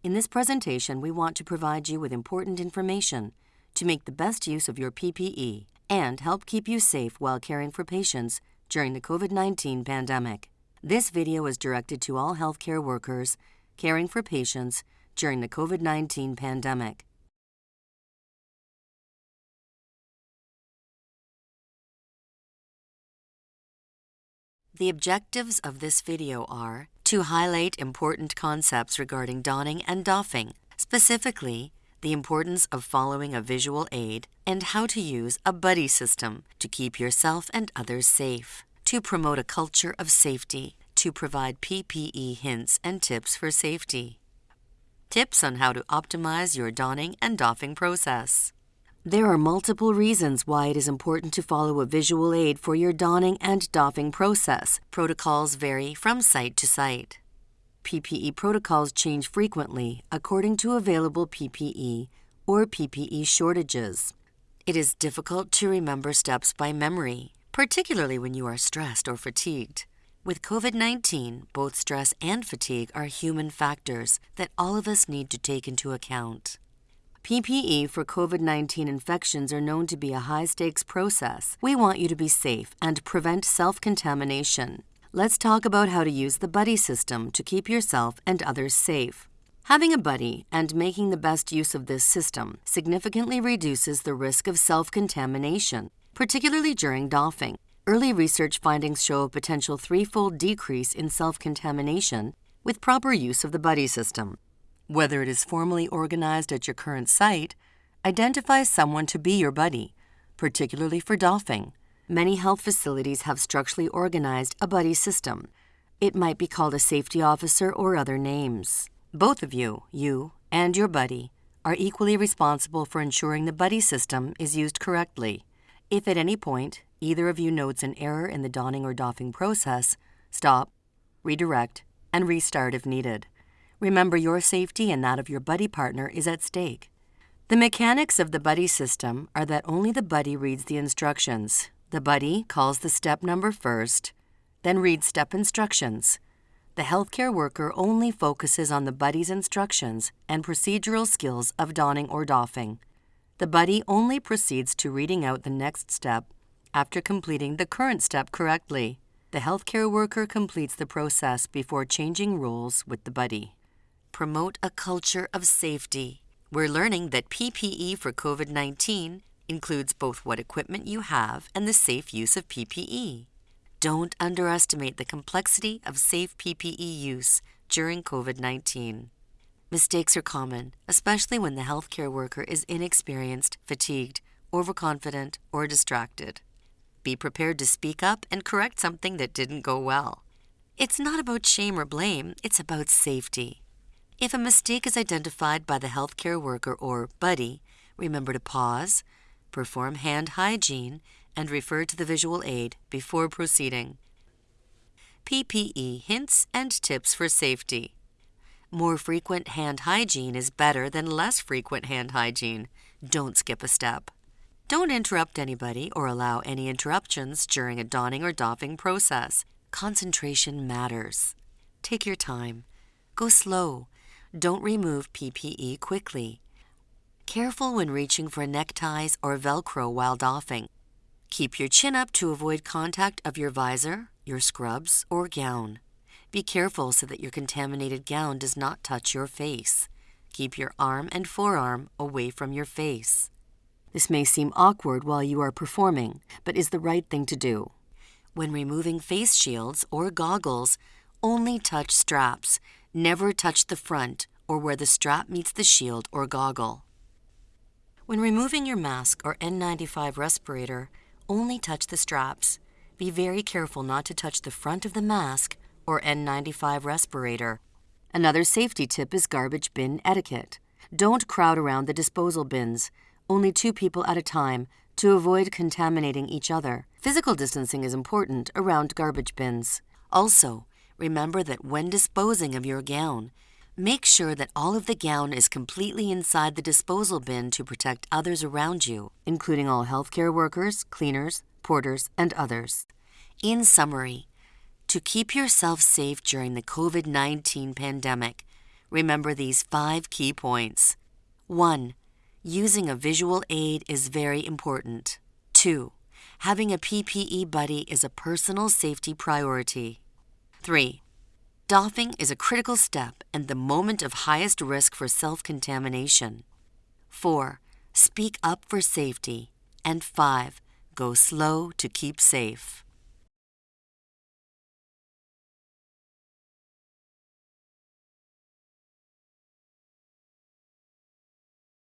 In this presentation, we want to provide you with important information to make the best use of your PPE and help keep you safe while caring for patients during the COVID-19 pandemic. This video is directed to all healthcare workers caring for patients during the COVID-19 pandemic. The objectives of this video are to highlight important concepts regarding donning and doffing, specifically the importance of following a visual aid and how to use a buddy system to keep yourself and others safe, to promote a culture of safety, to provide PPE hints and tips for safety, tips on how to optimize your donning and doffing process. There are multiple reasons why it is important to follow a visual aid for your donning and doffing process. Protocols vary from site to site. PPE protocols change frequently according to available PPE or PPE shortages. It is difficult to remember steps by memory, particularly when you are stressed or fatigued. With COVID 19, both stress and fatigue are human factors that all of us need to take into account. PPE for COVID 19 infections are known to be a high stakes process. We want you to be safe and prevent self contamination. Let's talk about how to use the buddy system to keep yourself and others safe. Having a buddy and making the best use of this system significantly reduces the risk of self contamination, particularly during doffing. Early research findings show a potential threefold decrease in self contamination with proper use of the buddy system. Whether it is formally organized at your current site, identify someone to be your buddy, particularly for doffing. Many health facilities have structurally organized a buddy system. It might be called a safety officer or other names. Both of you, you and your buddy, are equally responsible for ensuring the buddy system is used correctly. If at any point either of you notes an error in the donning or doffing process, stop, redirect, and restart if needed. Remember your safety and that of your buddy partner is at stake. The mechanics of the buddy system are that only the buddy reads the instructions. The buddy calls the step number first, then reads step instructions. The healthcare worker only focuses on the buddy's instructions and procedural skills of donning or doffing. The buddy only proceeds to reading out the next step after completing the current step correctly. The healthcare worker completes the process before changing roles with the buddy promote a culture of safety. We're learning that PPE for COVID 19 includes both what equipment you have and the safe use of PPE. Don't underestimate the complexity of safe PPE use during COVID 19. Mistakes are common, especially when the healthcare worker is inexperienced, fatigued, overconfident, or distracted. Be prepared to speak up and correct something that didn't go well. It's not about shame or blame, it's about safety. If a mistake is identified by the healthcare worker or buddy, remember to pause, perform hand hygiene, and refer to the visual aid before proceeding. PPE hints and tips for safety. More frequent hand hygiene is better than less frequent hand hygiene. Don't skip a step. Don't interrupt anybody or allow any interruptions during a donning or doffing process. Concentration matters. Take your time. Go slow don't remove PPE quickly. Careful when reaching for neckties or Velcro while doffing. Keep your chin up to avoid contact of your visor, your scrubs, or gown. Be careful so that your contaminated gown does not touch your face. Keep your arm and forearm away from your face. This may seem awkward while you are performing, but is the right thing to do. When removing face shields or goggles, only touch straps Never touch the front or where the strap meets the shield or goggle. When removing your mask or N95 respirator, only touch the straps. Be very careful not to touch the front of the mask or N95 respirator. Another safety tip is garbage bin etiquette. Don't crowd around the disposal bins, only two people at a time, to avoid contaminating each other. Physical distancing is important around garbage bins. Also, remember that when disposing of your gown, make sure that all of the gown is completely inside the disposal bin to protect others around you, including all healthcare workers, cleaners, porters, and others. In summary, to keep yourself safe during the COVID 19 pandemic, Remember these five key points. 1. Using a visual aid is very important. 2. Having a PPE buddy is a personal safety priority. 3. Doffing is a critical step and the moment of highest risk for self contamination. 4. Speak up for safety. And 5. Go slow to keep safe.